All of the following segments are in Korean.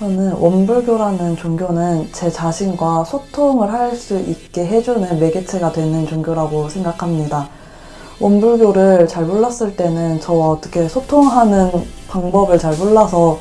저는 원불교라는 종교는 제 자신과 소통을 할 수 있게 해주는 매개체가 되는 종교라고 생각합니다. 원불교를 잘 몰랐을 때는 저와 어떻게 소통하는 방법을 잘 몰라서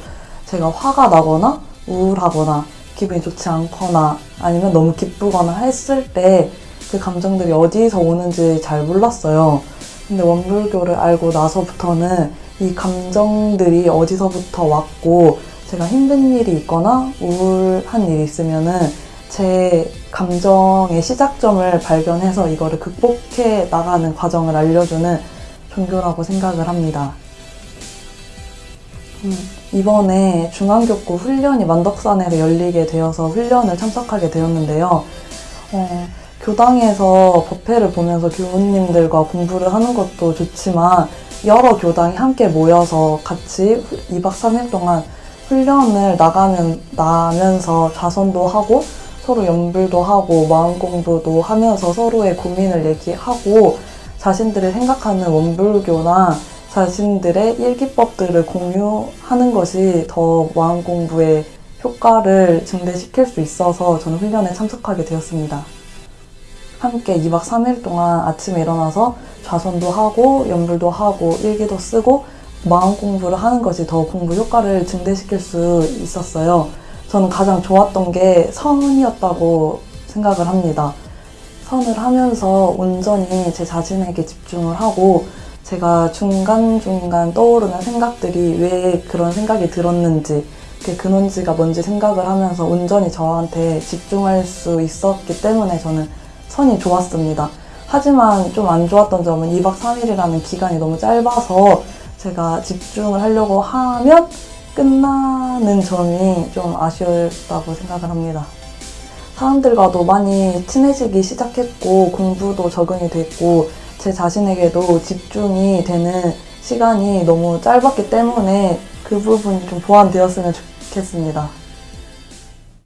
제가 화가 나거나 우울하거나 기분이 좋지 않거나 아니면 너무 기쁘거나 했을 때 그 감정들이 어디서 오는지 잘 몰랐어요. 근데 원불교를 알고 나서부터는 이 감정들이 어디서부터 왔고 제가 힘든 일이 있거나 우울한 일이 있으면은 제 감정의 시작점을 발견해서 이거를 극복해 나가는 과정을 알려주는 종교라고 생각을 합니다. 음, 이번에 중앙교구 훈련이 만덕산에서 열리게 되어서 훈련을 참석하게 되었는데요. 어, 교당에서 법회를 보면서 교우님들과 공부를 하는 것도 좋지만 여러 교당이 함께 모여서 같이 2박 3일 동안 훈련을 나가면, 나면서 자선도 하고 서로 연불도 하고 마음 공부도 하면서 서로의 고민을 얘기하고 자신들이 생각하는 원불교나 자신들의 일기법들을 공유하는 것이 더 마음 공부에 효과를 증대시킬 수 있어서 저는 훈련에 참석하게 되었습니다. 함께 2박 3일 동안 아침에 일어나서 좌선도 하고 연불도 하고 일기도 쓰고 마음 공부를 하는 것이 더 공부 효과를 증대시킬 수 있었어요. 저는 가장 좋았던 게 선이었다고 생각을 합니다. 선을 하면서 온전히 제 자신에게 집중을 하고 제가 중간중간 떠오르는 생각들이 왜 그런 생각이 들었는지 그 근원지가 뭔지 생각을 하면서 온전히 저한테 집중할 수 있었기 때문에 저는 선이 좋았습니다. 하지만 좀 안 좋았던 점은 2박 3일이라는 기간이 너무 짧아서 제가 집중을 하려고 하면 끝나는 점이 좀 아쉬웠다고 생각을 합니다. 사람들과도 많이 친해지기 시작했고 공부도 적응이 됐고 제 자신에게도 집중이 되는 시간이 너무 짧았기 때문에 그 부분이 좀 보완되었으면 좋겠습니다.